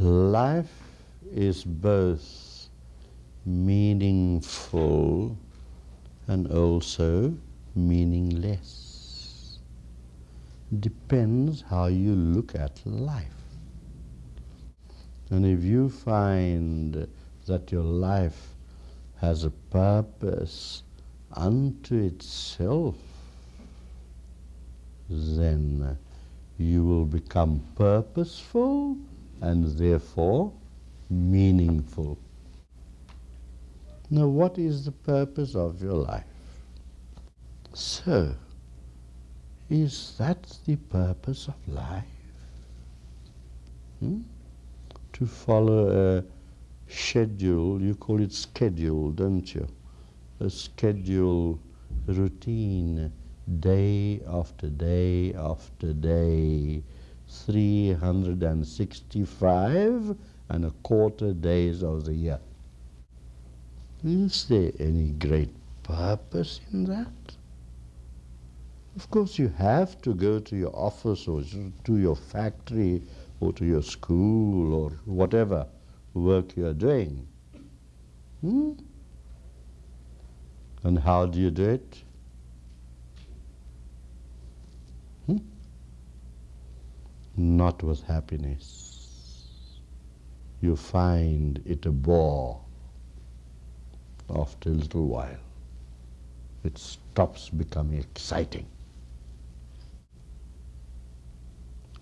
life is both meaningful and also meaningless. Depends how you look at life. And if you find that your life has a purpose unto itself, then you will become purposeful and therefore meaningful. Now, what is the purpose of your life? So, is that the purpose of life? Hmm? To follow a schedule, you call it schedule, don't you? A schedule, routine, day after day after day, 365 and a quarter days of the year. Is there any great purpose in that? Of course, you have to go to your office or to your factory or to your school or whatever work you are doing. Hmm? And how do you do it? Hmm? Not with happiness. You find it a bore after a little while. It stops becoming exciting.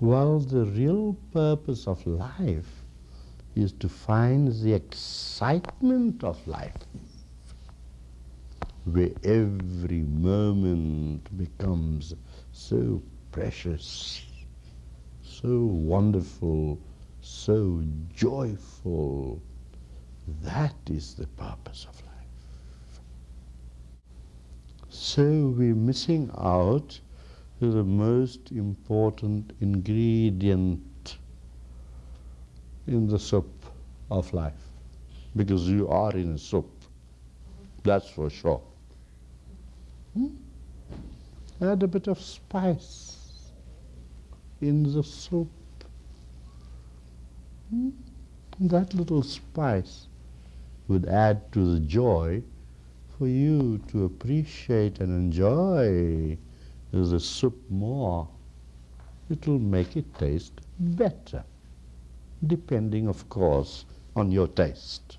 Well, the real purpose of life is to find the excitement of life, where every moment becomes so precious, so wonderful, so joyful. That is the purpose of life. So we're missing out the most important ingredient in the soup of life because you are in a soup, that's for sure. Hmm? Add a bit of spice in the soup. Hmm? That little spice would add to the joy for you to appreciate and enjoy the soup more. It will make it taste better depending, of course, on your taste.